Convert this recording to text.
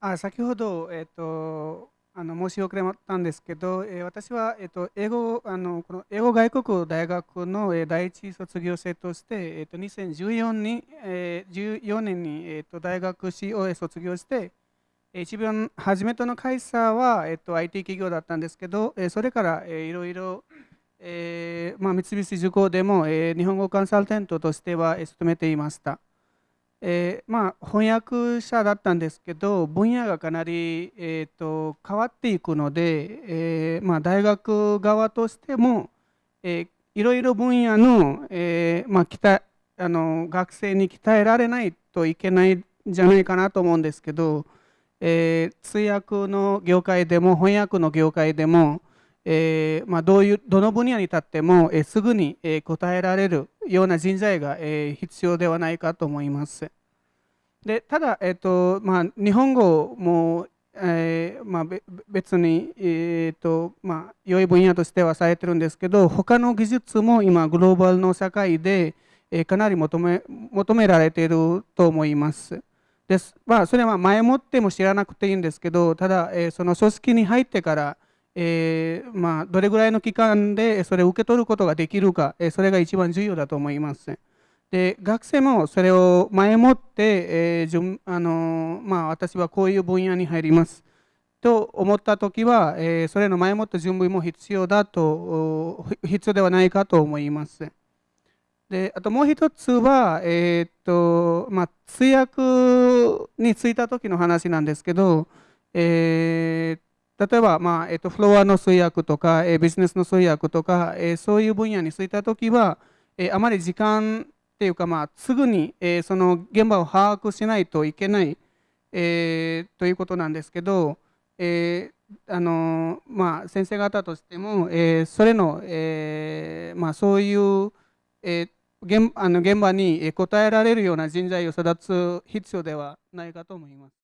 あ先ほど、えっと、あの申し遅れたんですけど、えー、私は、えーと、英語あのこの英語外国大学の、えー、第一卒業生として、えーと、2014年えー、14年に、えー、と大学 COA 卒業して、一番初めての会社は、えー、と IT 企業だったんですけど、えー、それから、えー、いろいろ、えーまあ、三菱重工でも、えー、日本語コンサルテントとしては、えー、勤めていました。えー、まあ、翻訳者だったんですけど分野がかなり、えーと、変わっていくので、えー、まあ、大学側としても、えー、いろいろ分野の,、えまあ、あの学生に鍛えられないといけないんじゃないかなと思うんですけど、え通訳の業界でも翻訳の業界でも、えーまあ、どういうどの分野に立っても、えー、すぐに、えー、答えられるような人材が、えー、必要ではないかと思います。でただ、えーとまあ、日本語も、えーまあ、別に、えーとまあ、良い分野としてはされてるんですけど他の技術も今グローバルの社会で、えー、かなり求め求められていると思います。ですまあ、それは前もっても知らなくていいんですけどただ、えー、その組織に入ってからえー、まあ、どれぐらいの期間でそれを受け取ることができるか、えそれが一番重要だと思います。で学生もそれを前もって、えーあのまあ、私はこういう分野に入りますと思ったときは、えー、それの前もって準備も必要だと必要ではないかと思います。であともう一つは、えー、っとまあ、通訳に就いた時の話なんですけど、えー、例えば、まあえっと、フロアの通訳とか、えビジネスの通訳とか、えそういう分野に就いたときは、えあまり時間っていうか、まあ、すぐに、えその現場を把握しないといけない、え、ということなんですけど、え、あのまあ、先生方としても、え、それの、えまあ、そういう、えー、現あの現場に答えられるような人材を育つ必要ではないかと思います。